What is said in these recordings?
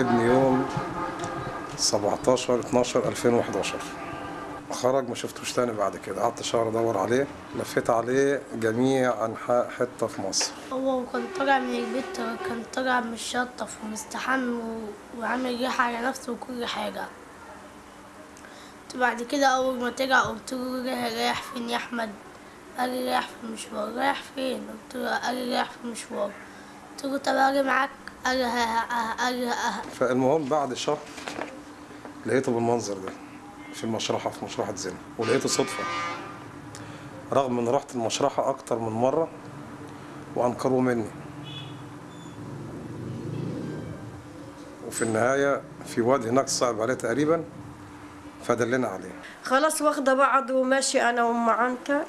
ابني يوم 17 12 2011 خرج ما شفتوش تاني بعد كده قعدت شهر أدور عليه لفيت عليه جميع أنحاء حتة في مصر هو كان طالع من البيت كان طالع من الشطف ومستحم وعامل ريحة على نفسه وكل حاجة بعد كده أول ما طلع قلت له رايح فين يا أحمد؟ قال لي رايح في المشوار رايح فين؟ قلت له قال لي رايح في المشوار قلت له طب أجي معاك؟ فالمهم بعد شهر لقيته بالمنظر ده في المشرحة في مشرحة زنا ولقيته صدفة. رغم إن رحت المشرحة أكتر من مرة وانكروا مني. وفي النهاية في واد هناك صعب عليه تقريبا فدلنا عليه. خلاص واخدة بعض وماشي أنا وأم عنتر.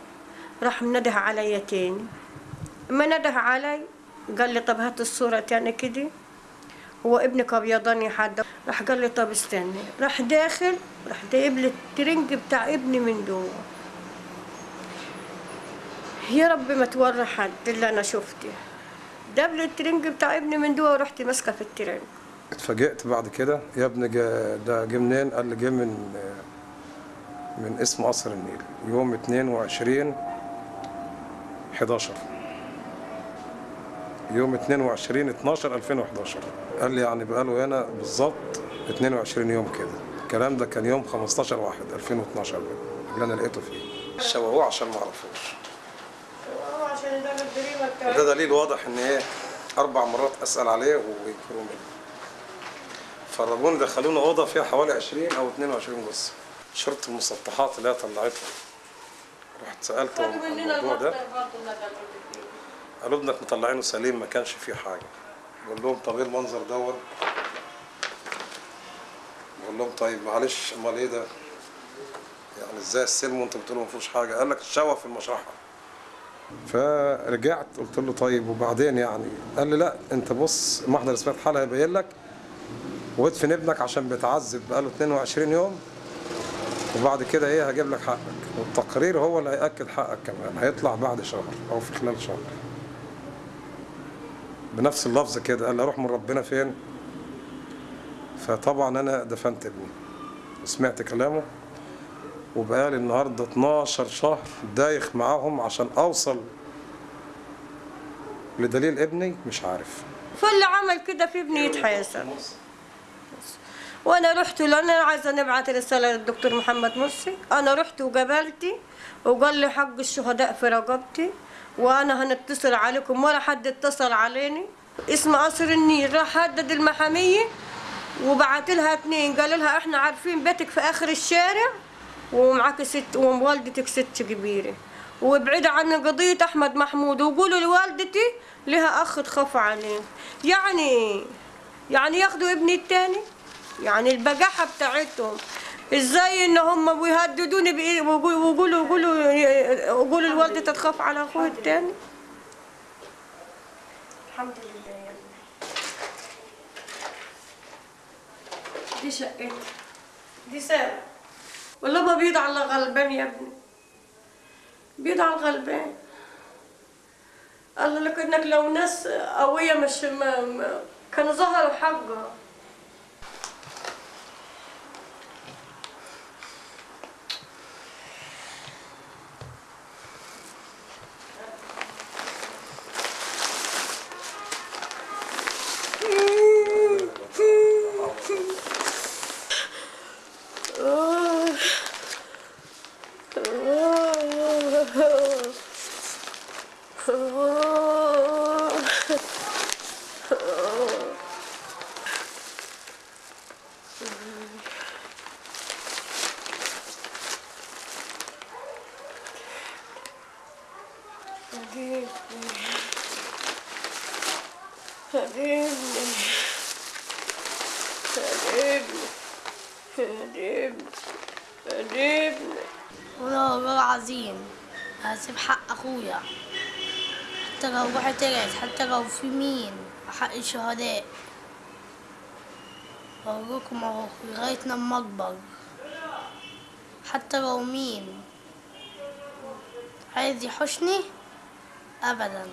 راح منده عليا تاني. منده عليا؟ قال لي طب هات الصورة تاني كده. هو ابنك أبيضاني حد؟ راح قال لي طب استني. راح داخل راح جايب لي الترنج بتاع ابني من جوه. يا رب ما توري حد اللي أنا شفته. جاب لي الترنج بتاع ابني من جوه ورحت ماسكة في الترنج. اتفاجئت بعد كده. يا ابني ده جه منين؟ قال لي جه من من اسم قصر النيل. يوم 22 11 يوم 22 12 2011 قال لي يعني بقاله هنا بالظبط 22 يوم كده. الكلام ده كان يوم 15 1 2012 بقى، اللي أنا لقيته فيه. شوهوه عشان ما أعرفوش. عشان ده دليل واضح إن إيه أربع مرات أسأل عليه وينكروا مني فرجوني دخلوني أوضة فيها حوالي 20 أو 22 جثه شرطة المسطحات اللي هي طلعتهم رحت سالتهم عن الموضوع ده. قالوا ابنك مطلعينه سليم ما كانش فيه حاجة. بقول لهم طب إيه المنظر دوت؟ بقول لهم طيب معلش أمال إيه ده؟ يعني إزاي السلم وانتوا بتقولوا ما فيهوش حاجة؟ قال لك الشوه في المشرحة. فرجعت قلت له طيب وبعدين يعني؟ قال لي لا أنت بص محضر إثبات حالة هيبين لك. وادفن ابنك عشان بيتعذب بقاله 22 يوم. وبعد كده إيه؟ هجيب لك حقك. والتقرير هو اللي هيأكد حقك كمان. هيطلع بعد شهر أو في خلال شهر. بنفس اللفظ كده قال أروح من ربنا فين؟ فطبعا أنا دفنت ابني وسمعت كلامه وبقالي النهارده 12 شهر دايخ معاهم عشان أوصل لدليل ابني مش عارف. فاللي عمل كده في ابني يتحاسب. وأنا رحت له أنا عايزة نبعت رسالة للدكتور محمد مرسي. أنا رحت وقابلتي وقال لي حق الشهداء في رقبتي. وأنا هنتصل عليكم ولا حد اتصل عليني. اسم قصر النيل راح هدد المحامية وبعت لها اتنين. قال لها إحنا عارفين بيتك في آخر الشارع ومعاك ست ووالدتك ست كبيرة. وابعدوا عن قضية أحمد محمود وقولوا لوالدتي لها أخ تخاف عليه. يعني يعني ياخدوا ابني التاني؟ يعني البجاحة بتاعتهم. إزاي إن هم بيهددوني بإيه؟ ويقولوا ويقولوا ويقولوا ويقولوا الوالدة تخاف على أخوها التاني. الحمد لله يا دي شقتي. دي سارة والله ما بيض على غلبان يا ابني. بيض على الغلبان. الله لكنك لو ناس قوية مش ما كانوا ظهروا حقها Hadi. Hadi. Hadi. العظيم. هسيب حق أخويا. حتى لو روحي طلعت حتى لو في مين. حق الشهداء لكم أهو لغاية لما اكبر حتى لو مين. عايز يحوشني ابدا.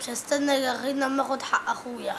مش هستنى لغاية لما آخد حق أخويا.